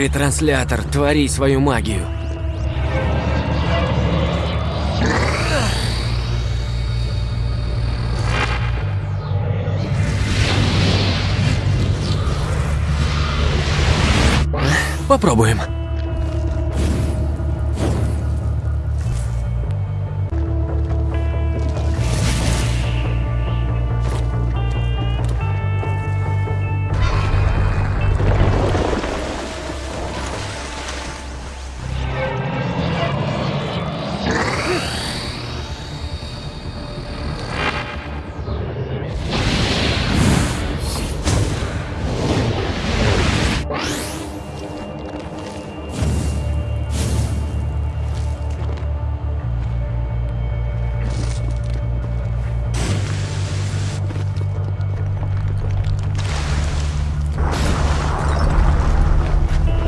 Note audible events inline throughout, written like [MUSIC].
ретранслятор, твори свою магию. Попробуем.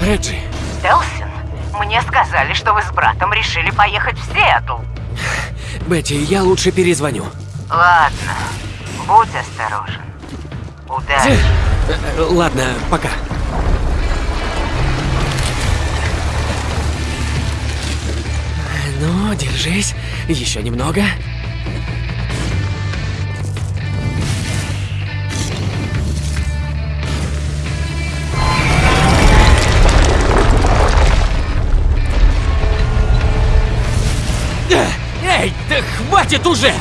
Реджи, Делсин, мне сказали, что вы с братом решили поехать в Сиэтл. Бетти, я лучше перезвоню. Ладно, будь осторожен. Удачи. Э, э, Ладно, пока. Ну, держись. Еще немного. Да хватит уже!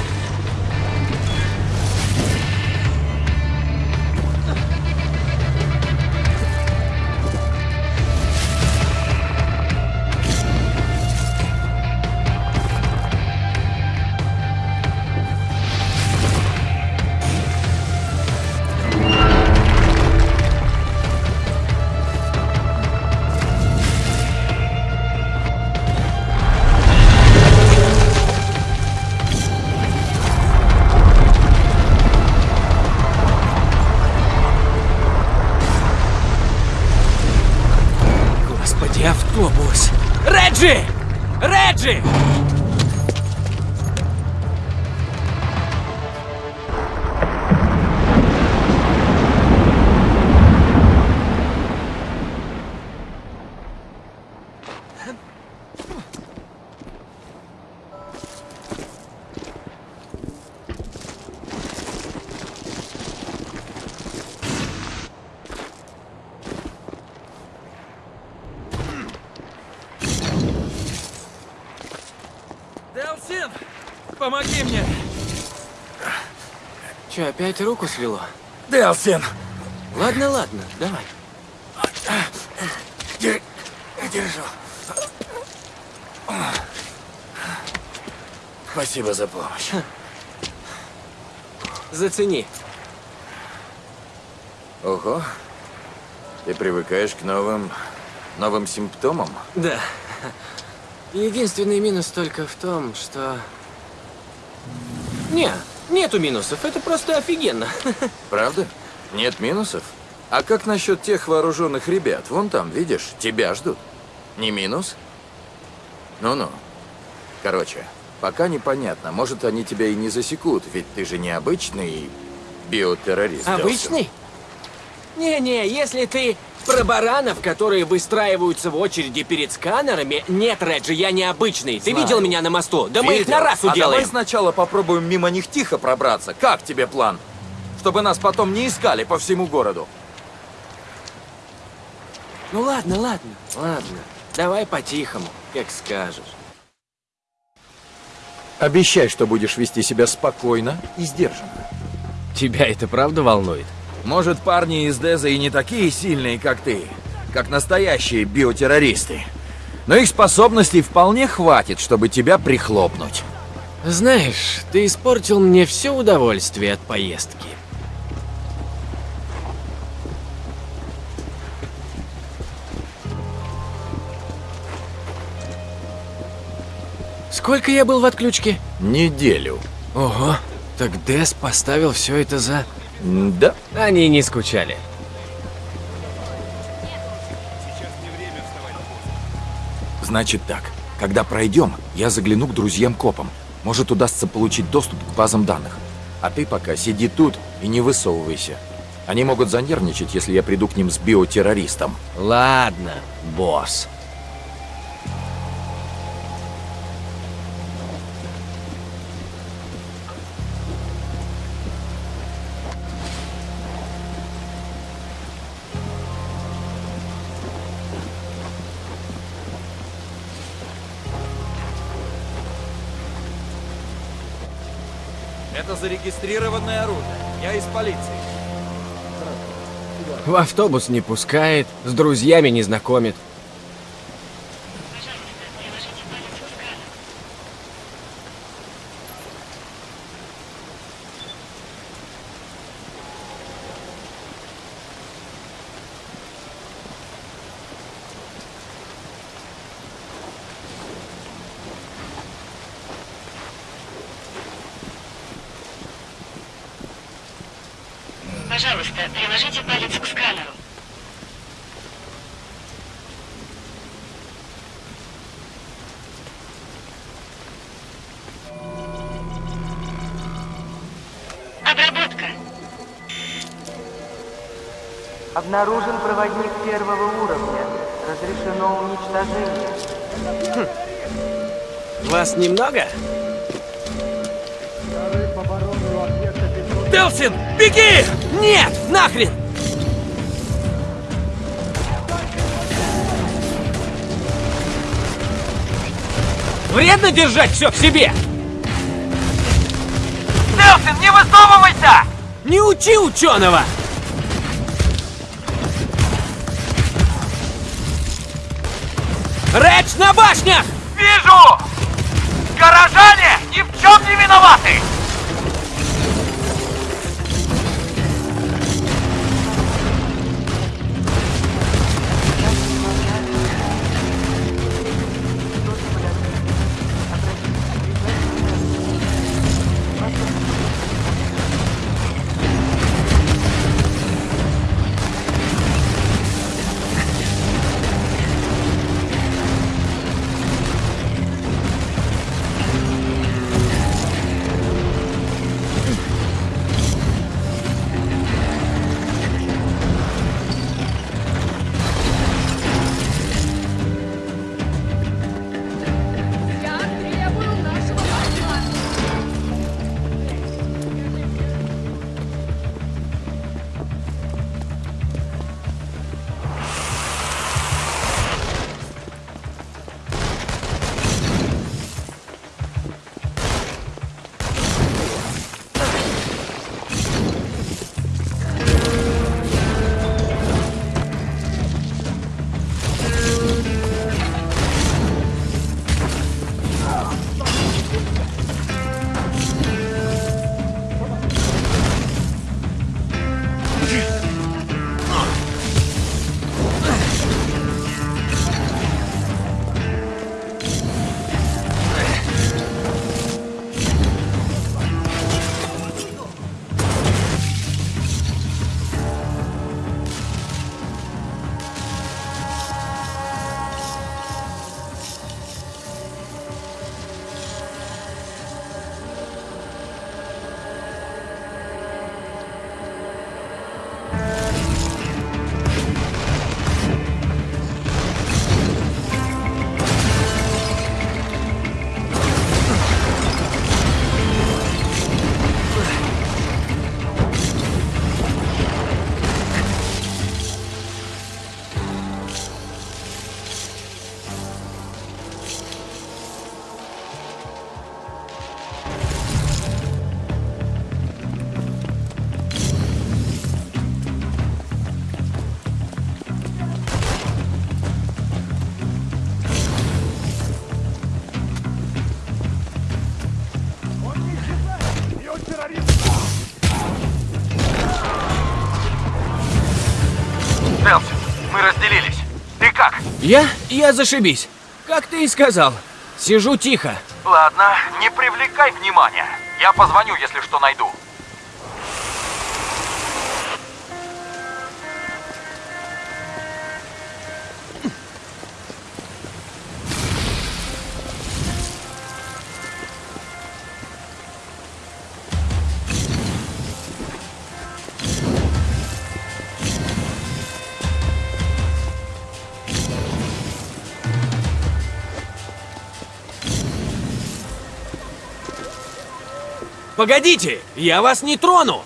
Опять руку свело? Делсин! Ладно, ладно, давай. Дер- Держу. Спасибо за помощь. Зацени. Ого. Ты привыкаешь к новым... новым симптомам? Да. Единственный минус только в том, что... Не, нету минусов, это просто офигенно. [LAUGHS] Правда? Нет минусов? А как насчет тех вооруженных ребят? Вон там, видишь, тебя ждут. Не минус? Ну-ну. Короче, пока непонятно. Может, они тебя и не засекут, ведь ты же не обычный биотеррорист. Обычный? Не-не, если ты про баранов, которые выстраиваются в очереди перед сканерами, нет, Реджи, я не обычный. Ты Знаю. видел меня на мосту? Да мы их Видел. на раз А уделаем. давай сначала попробуем мимо них тихо пробраться. Как тебе план? Чтобы нас потом не искали по всему городу. Ну ладно, ладно, ладно. Давай по-тихому, как скажешь. Обещай, что будешь вести себя спокойно и сдержанно. Тебя это правда волнует? Может, парни из Деза и не такие сильные, как ты, как настоящие биотеррористы. Но их способностей вполне хватит, чтобы тебя прихлопнуть. Знаешь, ты испортил мне все удовольствие от поездки. Сколько я был в отключке? Неделю. Ого, так Дес поставил все это за... Да. Они не скучали. Значит так, когда пройдем, я загляну к друзьям-копам. Может, удастся получить доступ к базам данных. А ты пока сиди тут и не высовывайся. Они могут занервничать, если я приду к ним с биотеррористом. Ладно, босс. Это зарегистрированное оружие. Я из полиции. В автобус не пускает, с друзьями не знакомит. Пожалуйста, приложите палец к сканеру. Обработка. Обнаружен проводник первого уровня. Разрешено уничтожение. Вас немного? Делсин, беги! Нет, нахрен! Вредно держать все в себе! Делсин, не высовывайся! Не учи ученого! Редж на башнях! Вижу! Горожане ни в чем не виноваты! Я? Я зашибись. Как ты и сказал. Сижу тихо. Ладно, не привлекай внимания. Я позвоню, если что найду. Погодите, я вас не трону!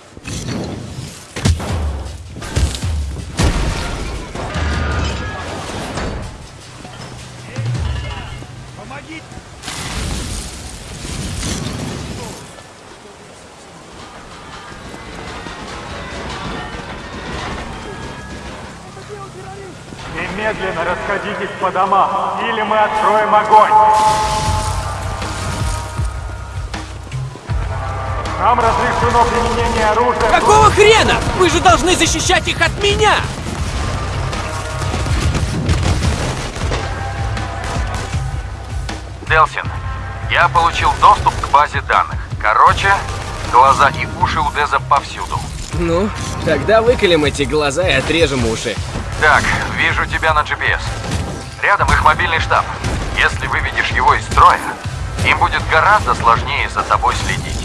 Немедленно расходитесь по домам, или мы откроем огонь. Нам разрешено применение оружия. Какого хрена? Вы же должны защищать их от меня! Делсин, я получил доступ к базе данных. Короче, глаза и уши у Деза повсюду. Ну, тогда выколем эти глаза и отрежем уши. Так, вижу тебя на GPS. Рядом их мобильный штаб. Если выведешь его из строя, им будет гораздо сложнее за тобой следить.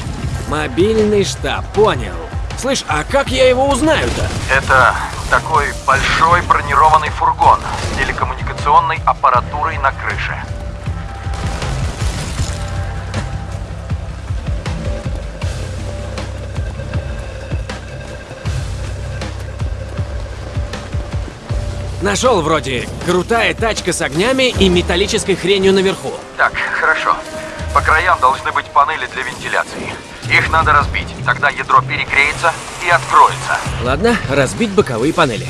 Мобильный штаб, понял. Слышь, а как я его узнаю-то? Это такой большой бронированный фургон с телекоммуникационной аппаратурой на крыше. Нашел вроде крутая тачка с огнями и металлической хренью наверху. Так, хорошо. По краям должны быть панели для вентиляции. Их надо разбить, тогда ядро перегреется и откроется. Ладно, разбить боковые панели.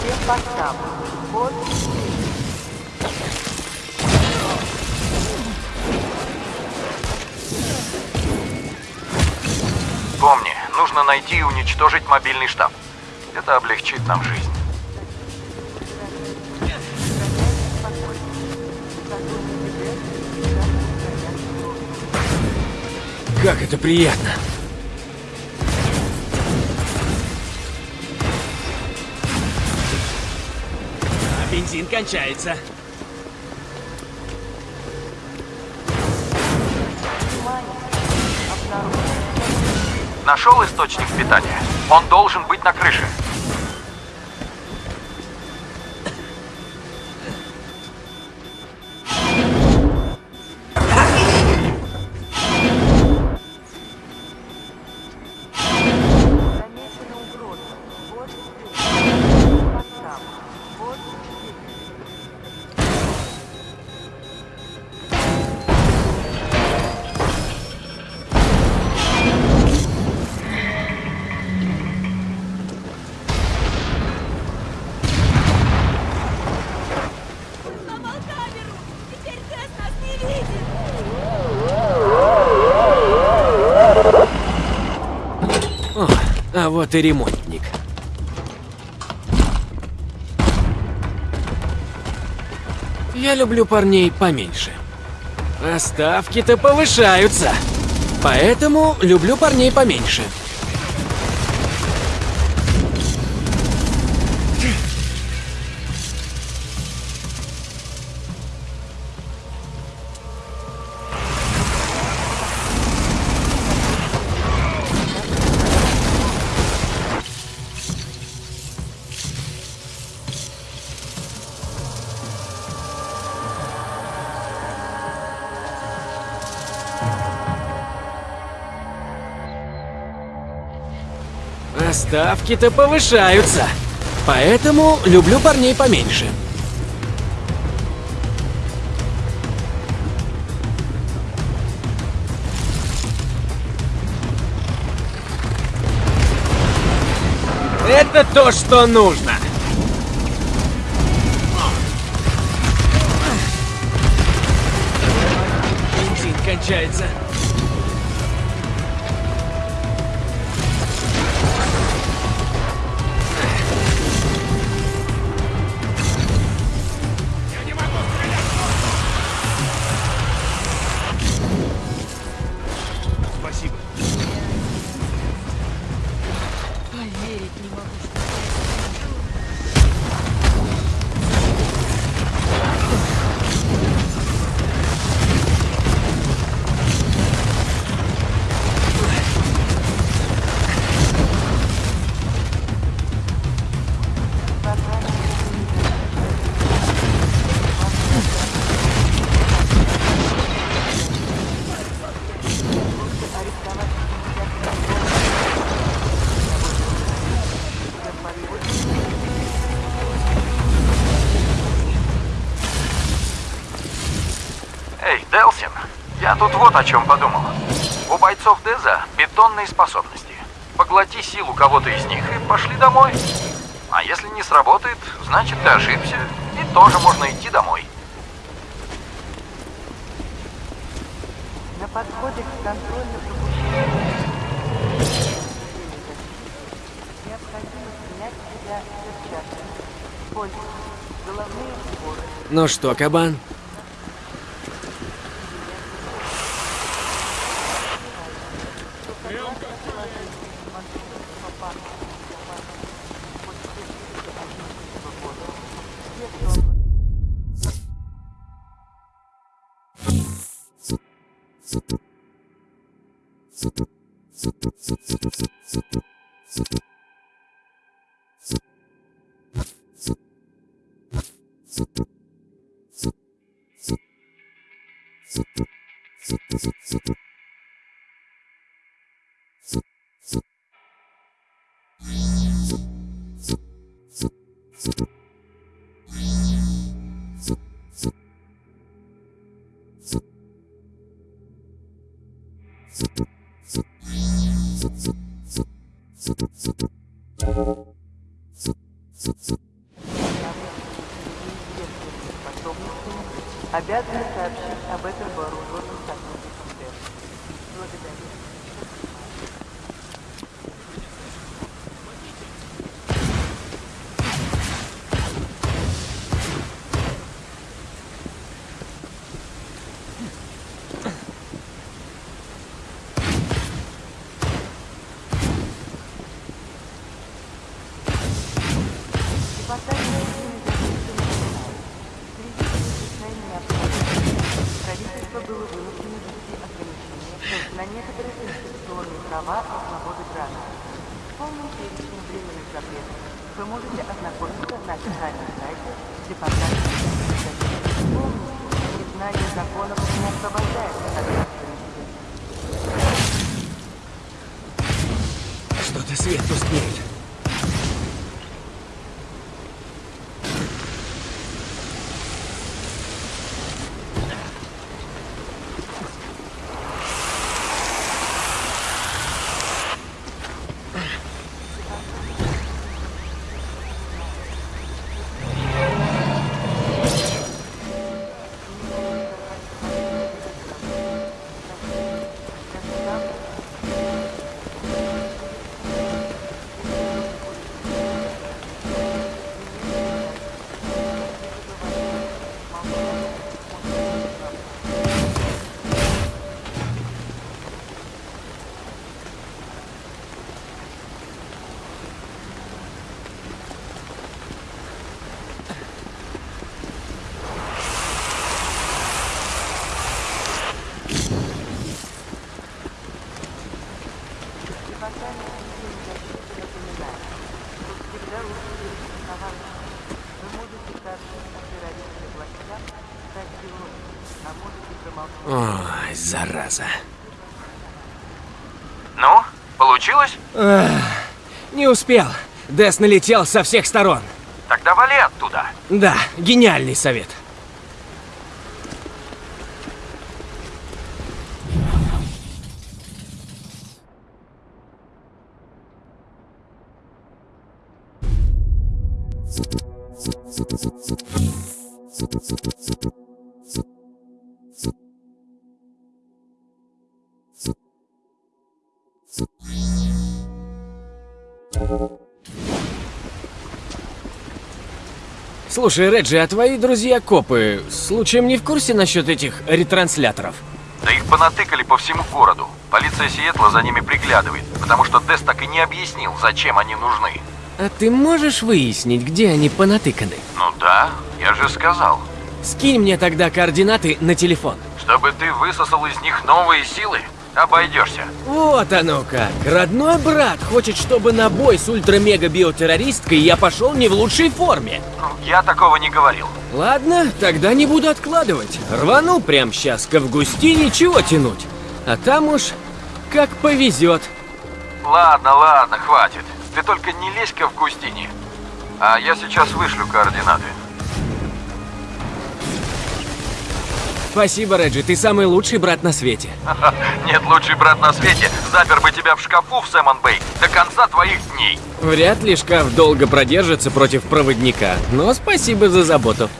Всем постам. Код Помни, нужно найти и уничтожить мобильный штаб. Это облегчит нам жизнь. Как это приятно. Кончается. Нашел источник питания? Он должен быть на крыше. О, а вот и ремонтник. Я люблю парней поменьше. А ставки-то повышаются. Поэтому люблю парней поменьше. Ставки-то повышаются. Поэтому люблю парней поменьше. Это то, что нужно. получается. Поверить я тут вот о чем подумал. У бойцов Деза бетонные способности. Поглоти силу кого-то из них и пошли домой. А если не сработает, значит ты ошибся, и тоже можно идти домой. На подходе к контрольно-пропускному необходимо снять с себя перчатки. Пользуйтесь. Головные уборы. Ну что, кабан? Zip. Обязаны сообщить об этом вооруженным сайте. Помните, незнание законов не освобождает от. Что-то свет тускнеет. Зараза. Ну, получилось? Не успел. Дес налетел со всех сторон. Тогда вали оттуда. Да, гениальный совет. Слушай, Реджи, а твои друзья-копы случаем не в курсе насчет этих ретрансляторов? Да их понатыкали по всему городу. Полиция Сиэтла за ними приглядывает, потому что Дес так и не объяснил, зачем они нужны. А ты можешь выяснить, где они понатыканы? Ну да, я же сказал. Скинь мне тогда координаты на телефон. Чтобы ты высосал из них новые силы, обойдешься. Вот оно как. Родной брат хочет, чтобы на бой с ультра-мега-биотеррористкой я пошел не в лучшей форме. Ну, я такого не говорил. Ладно, тогда не буду откладывать. Рвану прямо сейчас к Августине, чего тянуть. А там уж как повезет. Ладно, ладно, хватит. Ты только не лезь к Августине. А я сейчас вышлю координаты. Спасибо, Реджи, ты самый лучший брат на свете. [LAUGHS] Нет лучший брат на свете. Запер бы тебя в шкафу в Сэмон Бэй до конца твоих дней. Вряд ли шкаф долго продержится против проводника, но спасибо за заботу.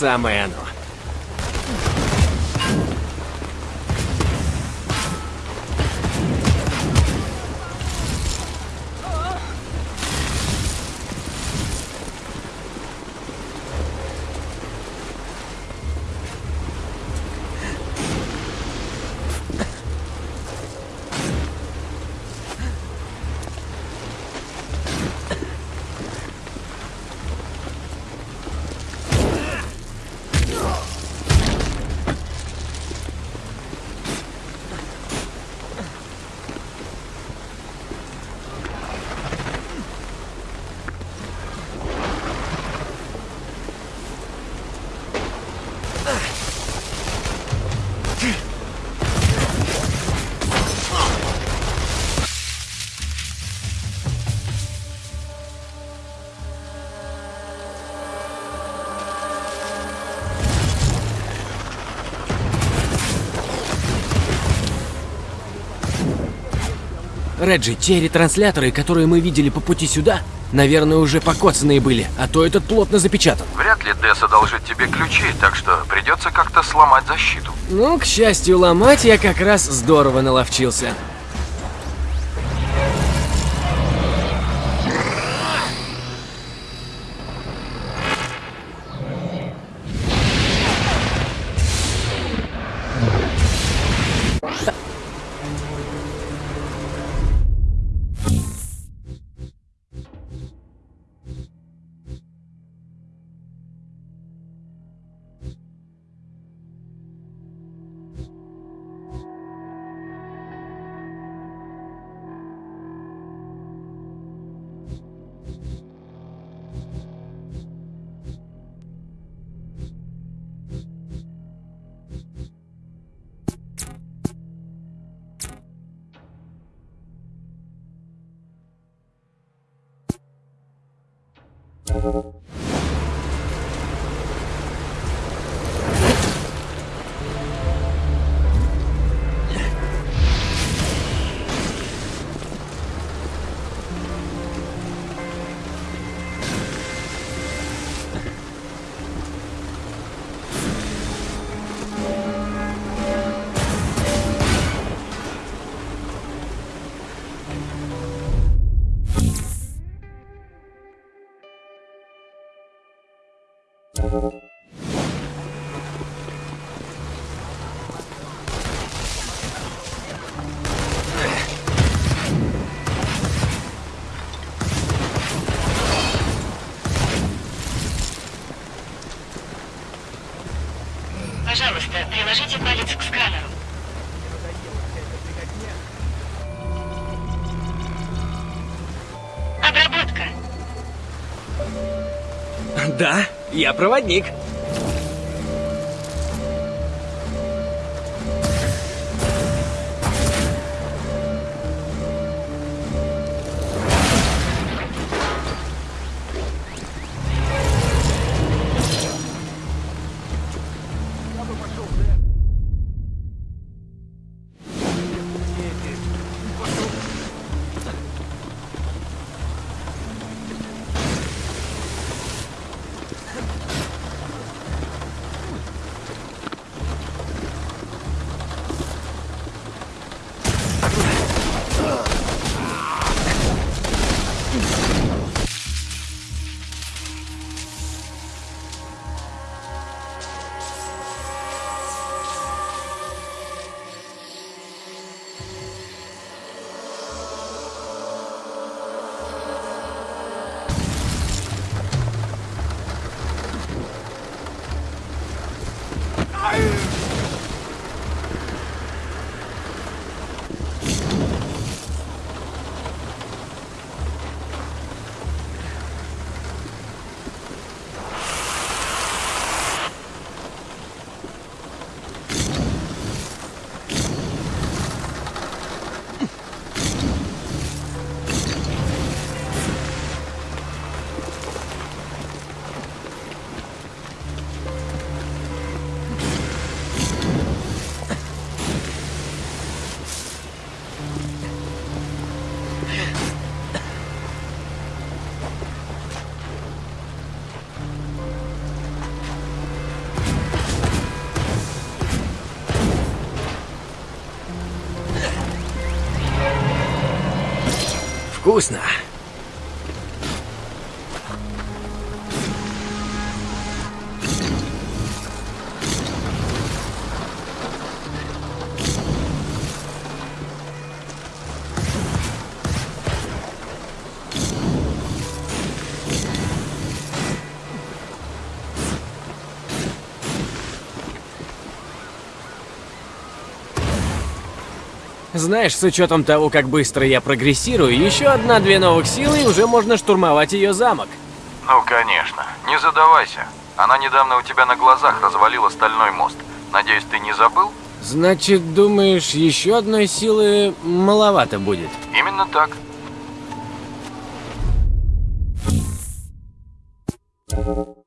Самое оно. Реджи, те ретрансляторы, которые мы видели по пути сюда, наверное, уже покоцанные были, а то этот плотно запечатан. Вряд ли Дес одолжит тебе ключи, так что придется как-то сломать защиту. Ну, к счастью, ломать я как раз здорово наловчился. Пожалуйста, приложите палец к сканеру. Обработка. Да, я проводник. Вкусно. Знаешь, с учетом того, как быстро я прогрессирую, еще одна-две новых силы и уже можно штурмовать ее замок. Ну, конечно. Не задавайся. Она недавно у тебя на глазах развалила стальной мост. Надеюсь, ты не забыл? Значит, думаешь, еще одной силы маловато будет? Именно так. Thank you.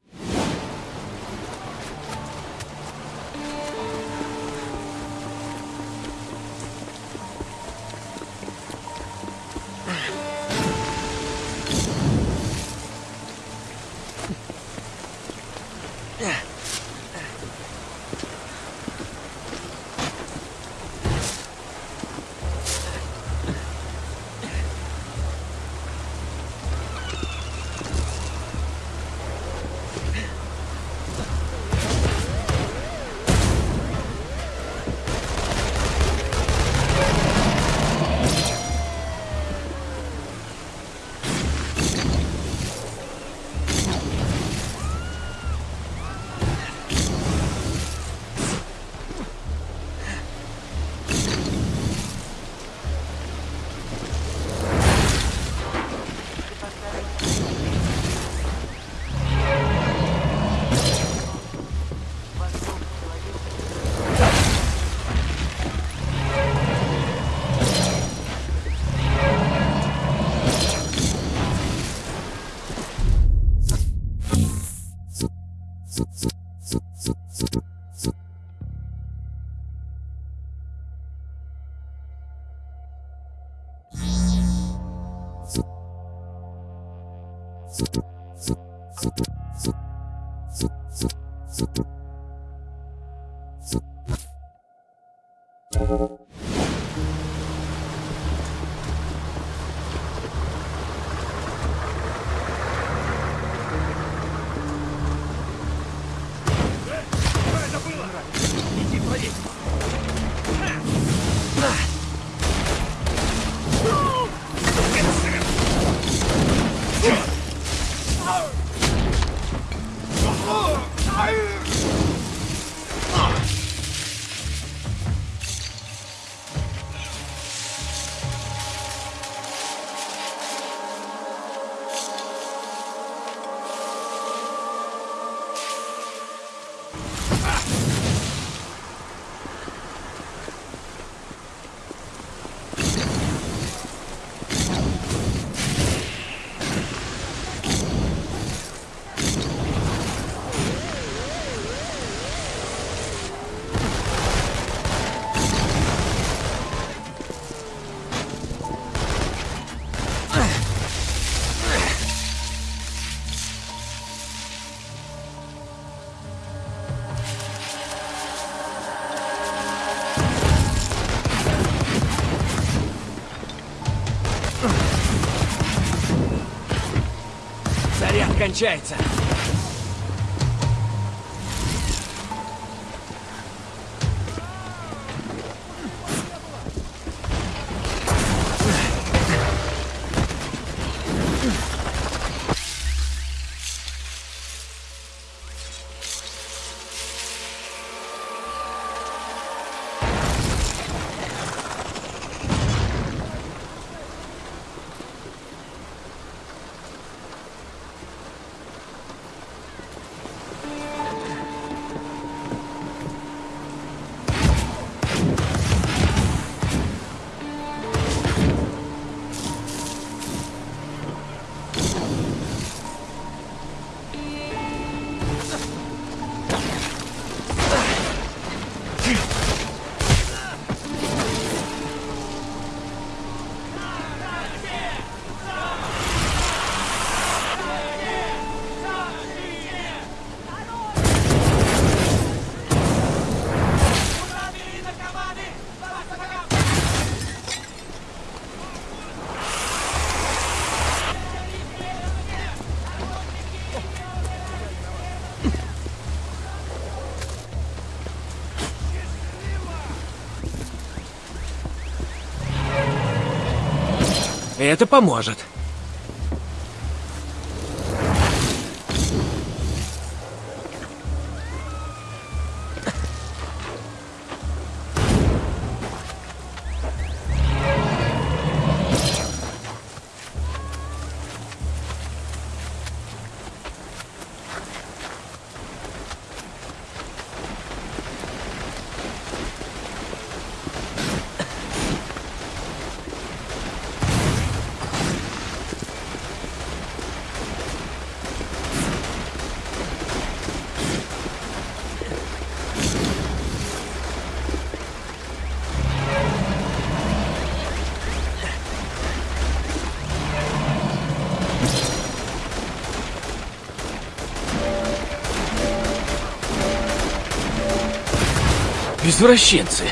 Кончается. Это поможет. Извращенцы.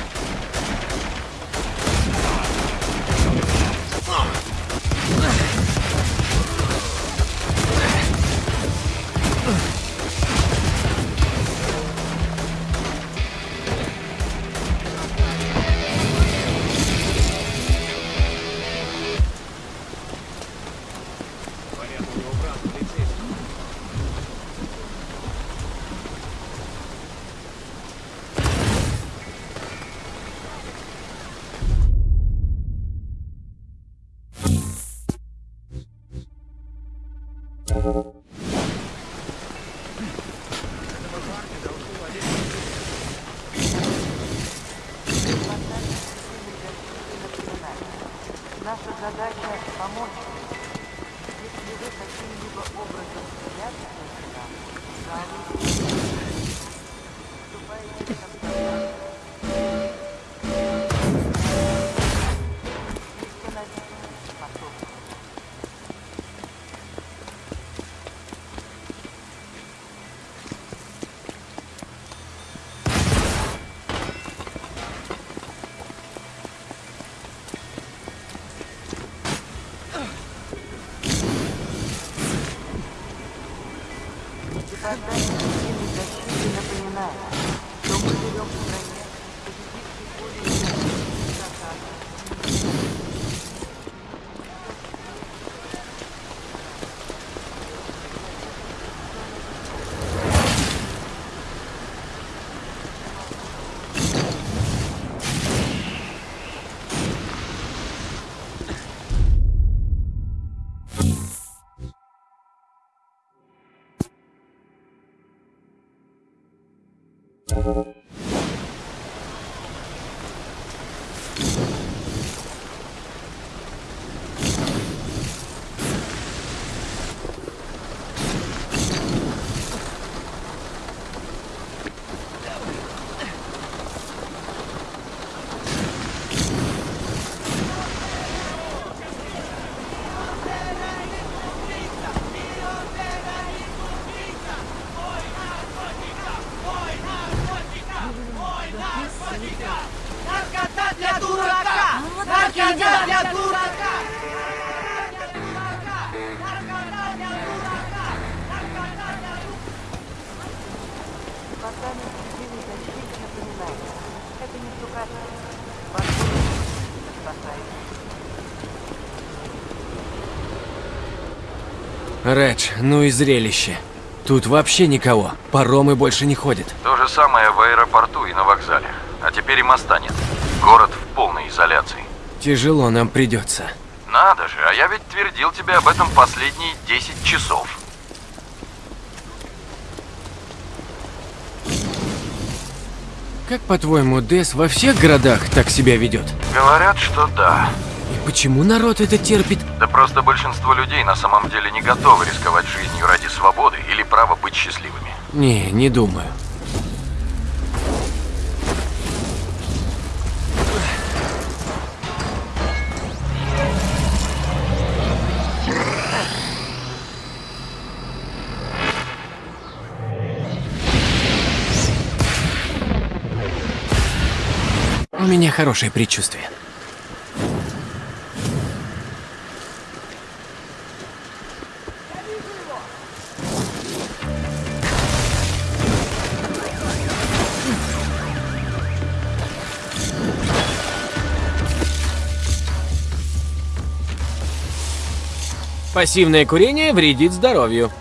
you. Департамент цивильной защиты напоминает. Это не штукатурка. Возможно, спасает. Редж, ну и зрелище. Тут вообще никого. Паромы больше не ходят. То же самое в аэропорту и на вокзале. А теперь и моста нет. Город в полной изоляции. Тяжело нам придется. Надо же, а я ведь твердил тебе об этом последние 10 часов. Как по-твоему, Дес во всех городах так себя ведет? Говорят, что да. И почему народ это терпит? Да просто большинство людей на самом деле не готовы рисковать жизнью ради свободы или права быть счастливыми. Не, не думаю. Хорошее предчувствие. Пассивное курение вредит здоровью.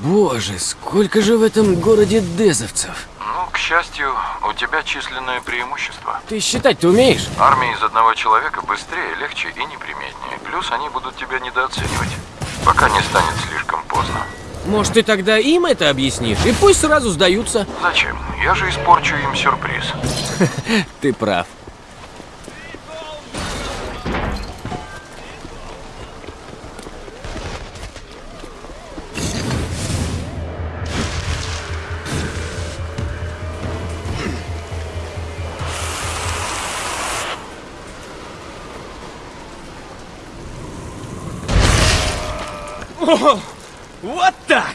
Боже, сколько же в этом городе дезовцев. Ну, к счастью, у тебя численное преимущество. Ты считать-то умеешь? Армия из одного человека быстрее, легче и неприметнее. Плюс они будут тебя недооценивать, пока не станет слишком поздно. Может, ты тогда им это объяснишь, и пусть сразу сдаются. Зачем? Я же испорчу им сюрприз. [LAUGHS] Ты прав. Вот так!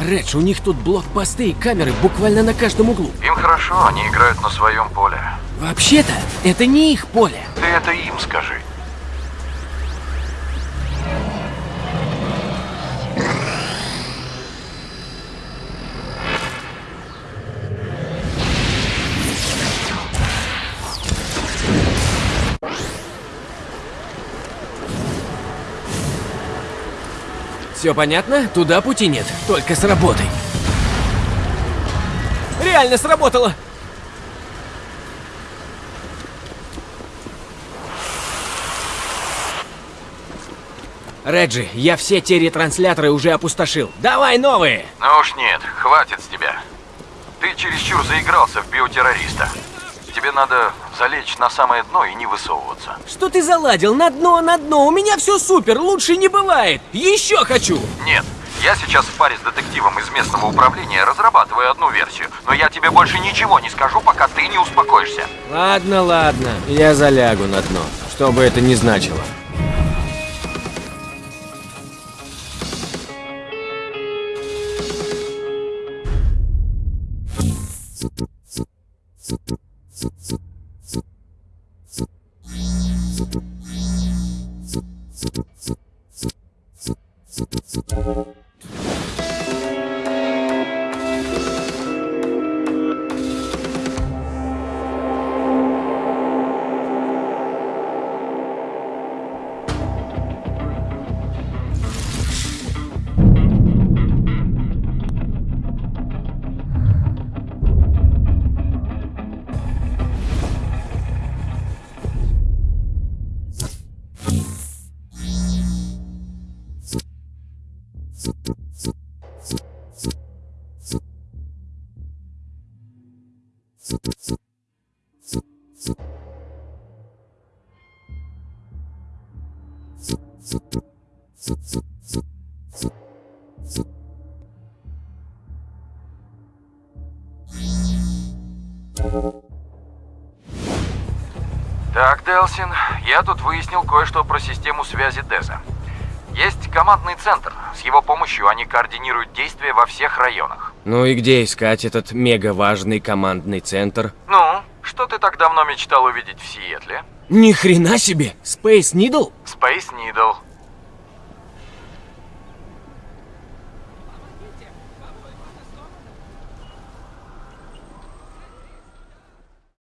Редж, у них тут блокпосты и камеры буквально на каждом углу. Им хорошо, они играют на своем поле. Вообще-то, это не их поле. Ты это им скажи. Все понятно? Туда пути нет, только с работой. Реально сработало! Реджи, я все те ретрансляторы уже опустошил. Давай новые! Ну уж нет, хватит с тебя. Ты чересчур заигрался в биотеррориста. Тебе надо залечь на самое дно и не высовываться. Что ты заладил? На дно, на дно. У меня все супер, лучше не бывает. Еще хочу! Нет, я сейчас в паре с детективом из местного управления разрабатываю одну версию, но я тебе больше ничего не скажу, пока ты не успокоишься. Ладно, ладно. Я залягу на дно. Что бы это ни значило. つつつつつつつ Делсин, я тут выяснил кое-что про систему связи Деза. Есть командный центр. С его помощью они координируют действия во всех районах. Ну и где искать этот мега важный командный центр? Ну, что ты так давно мечтал увидеть в Сиэтле? Ни хрена себе! Space Needle? Space Needle.